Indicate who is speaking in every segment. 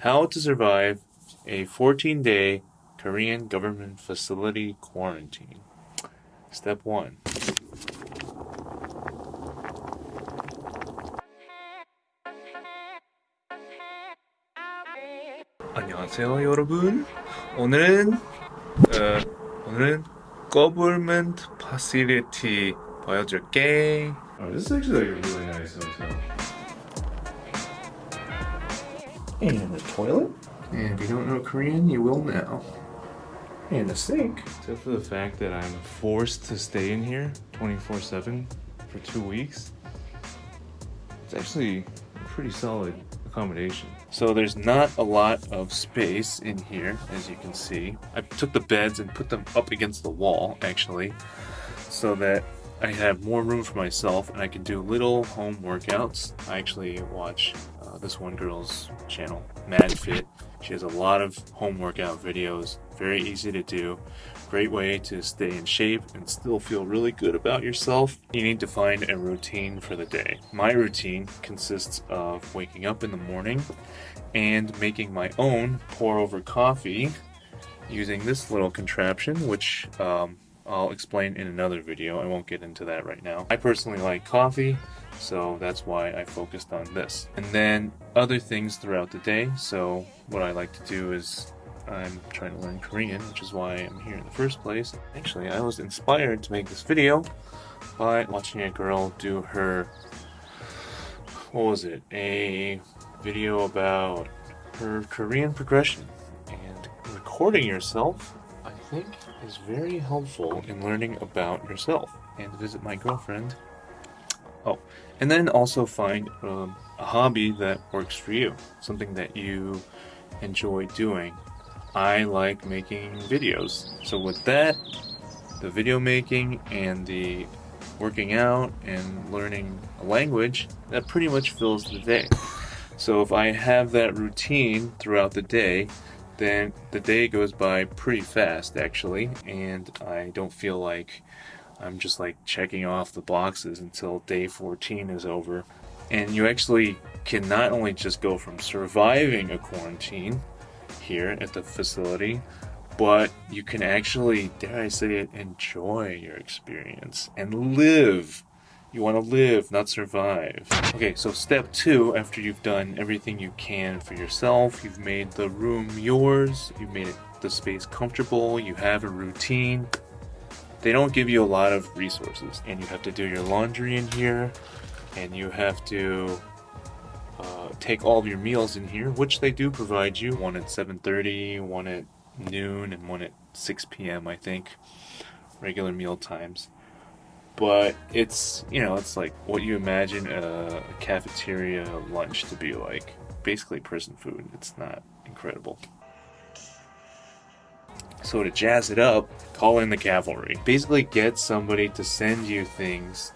Speaker 1: How to survive a 14 day Korean government facility quarantine. Step 1. 안녕하세요 여러분 오늘은 어, 오늘은 government facility 보여줄게
Speaker 2: Oh, this is actually like a really nice hotel.
Speaker 1: and a toilet. And if you don't know Korean, you will now. And a sink. Except for the fact that I'm forced to stay in here 24 7 for two weeks, it's actually a pretty solid accommodation. So there's not a lot of space in here, as you can see. I took the beds and put them up against the wall, actually, so that I have more room for myself and I can do little home workouts. I actually watch uh, this one girl's channel, Mad Fit. She has a lot of home workout videos, very easy to do. Great way to stay in shape and still feel really good about yourself. You need to find a routine for the day. My routine consists of waking up in the morning and making my own pour over coffee using this little contraption, which um, I'll explain in another video. I won't get into that right now. I personally like coffee, so that's why I focused on this. And then other things throughout the day. So what I like to do is I'm trying to learn Korean, which is why I'm here in the first place. Actually, I was inspired to make this video by watching a girl do her, what was it, a video about her Korean progression and recording yourself think is very helpful in learning about yourself and visit my girlfriend. Oh, and then also find um, a hobby that works for you, something that you enjoy doing. I like making videos, so with that, the video making and the working out and learning a language, that pretty much fills the day. So if I have that routine throughout the day, then the day goes by pretty fast actually and I don't feel like I'm just like checking off the boxes until day 14 is over. And you actually can not only just go from surviving a quarantine here at the facility but you can actually dare I say it enjoy your experience and live you want to live, not survive. Okay, so step two, after you've done everything you can for yourself, you've made the room yours, you've made the space comfortable, you have a routine, they don't give you a lot of resources. And you have to do your laundry in here, and you have to uh, take all of your meals in here, which they do provide you. One at 7.30, one at noon, and one at 6 p.m., I think. Regular meal times but it's you know it's like what you imagine a, cafeteria lunch to be like. Basically prison food. It's not incredible. So to jazz it up call in the cavalry. Basically get somebody to send you things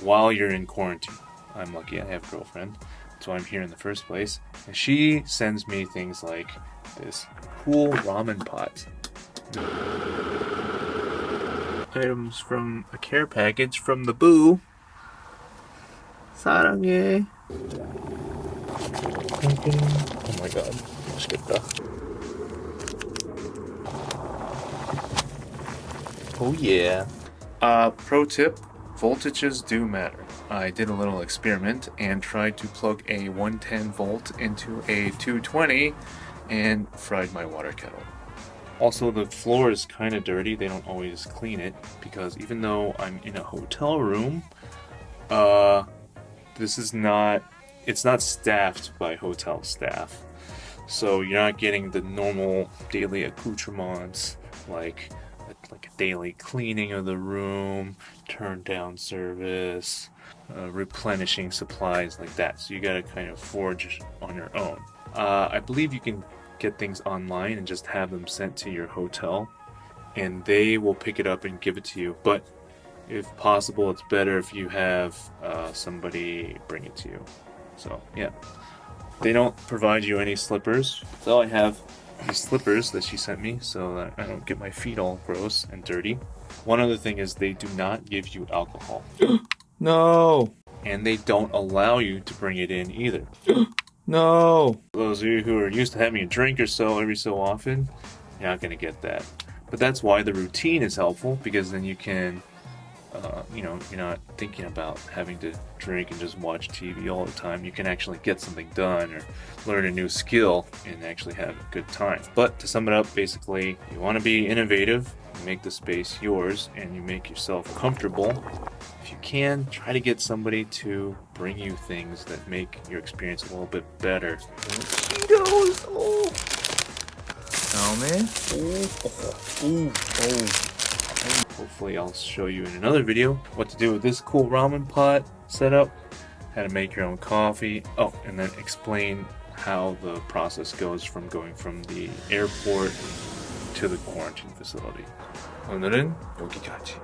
Speaker 1: while you're in quarantine. I'm lucky i have a girlfriend that's why i'm here in the first place. And she sends me things like this cool ramen pot items from a care package from the boo. 사랑해. Oh my god. 맛있겠다. Oh yeah. Uh, pro tip, voltages do matter. I did a little experiment and tried to plug a 110 volt into a 220 and fried my water kettle. Also, the floor is kind of dirty. They don't always clean it because even though I'm in a hotel room, uh, this is not, it's not staffed by hotel staff. So you're not getting the normal daily accoutrements like like a daily cleaning of the room, turn down service, uh, replenishing supplies like that. So you gotta kind of forge on your own. Uh, I believe you can get things online and just have them sent to your hotel and they will pick it up and give it to you. But if possible, it's better if you have uh, somebody bring it to you. So, yeah. They don't provide you any slippers. So I have these slippers that she sent me so that I don't get my feet all gross and dirty. One other thing is they do not give you alcohol.
Speaker 2: no!
Speaker 1: And they don't allow you to bring it in either. No! Those of you who are used to having a drink or so every so often, you're not gonna get that. But that's why the routine is helpful, because then you can, uh, you know, you're not thinking about having to drink and just watch TV all the time. You can actually get something done or learn a new skill and actually have a good time. But to sum it up, basically, you want to be innovative, make the space yours, and you make yourself comfortable. If you can, try to get somebody to bring you things that make your experience a little bit better. Cheetos! Oh! Hopefully I'll show you in another video what to do with this cool ramen pot setup, how to make your own coffee, oh, and then explain how the process goes from going from the airport to the quarantine facility. 오늘은 여기까지.